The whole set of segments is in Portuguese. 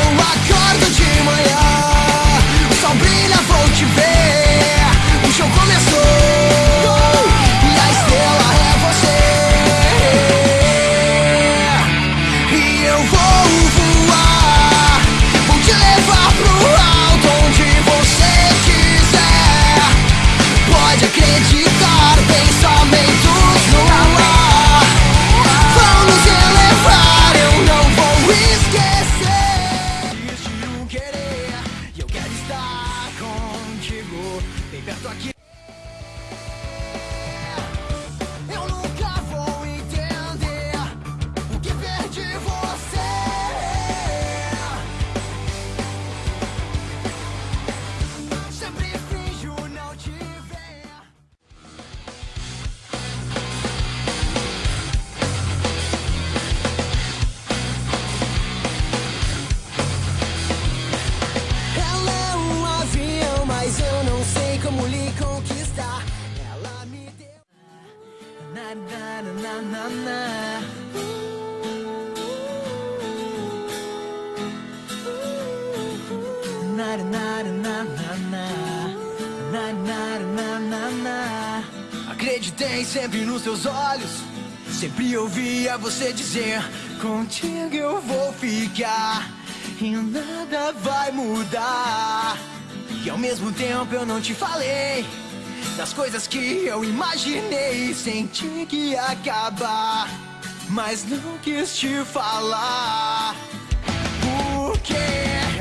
Eu acordo de manhã, o sol brilha, vou Acreditei sempre nos seus olhos. Sempre ouvia você dizer: Contigo eu vou ficar. E nada vai mudar. E ao mesmo tempo eu não te falei das coisas que eu imaginei. Senti que ia acabar, mas não quis te falar. Porque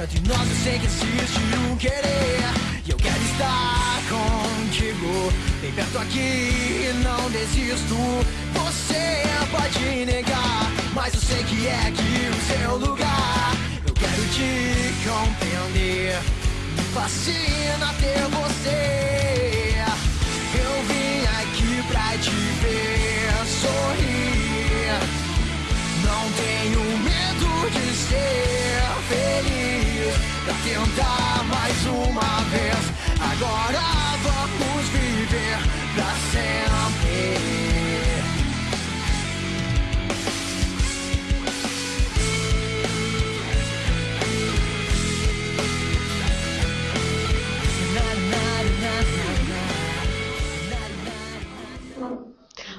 entre nós eu sei que existe um querer. E eu quero estar contigo, bem perto aqui e não desisto. Você pode negar, mas eu sei que é aqui o seu lugar. Eu quero te compreender, me fascina ter você.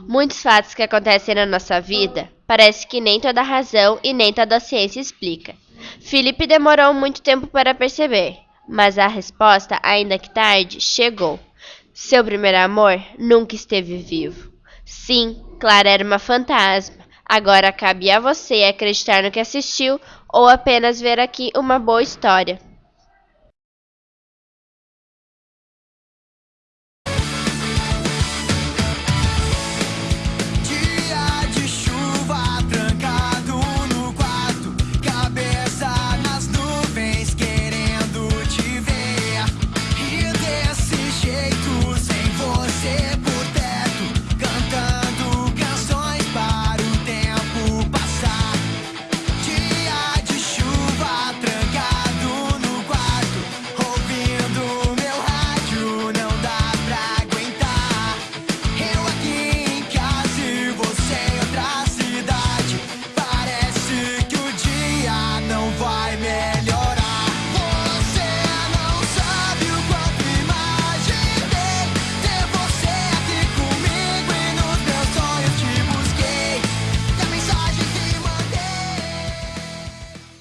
Muitos fatos que acontecem na nossa vida parece que nem toda razão e nem toda ciência explica. Felipe demorou muito tempo para perceber, mas a resposta, ainda que tarde, chegou. Seu primeiro amor nunca esteve vivo. Sim, Clara era uma fantasma. Agora cabe a você acreditar no que assistiu ou apenas ver aqui uma boa história.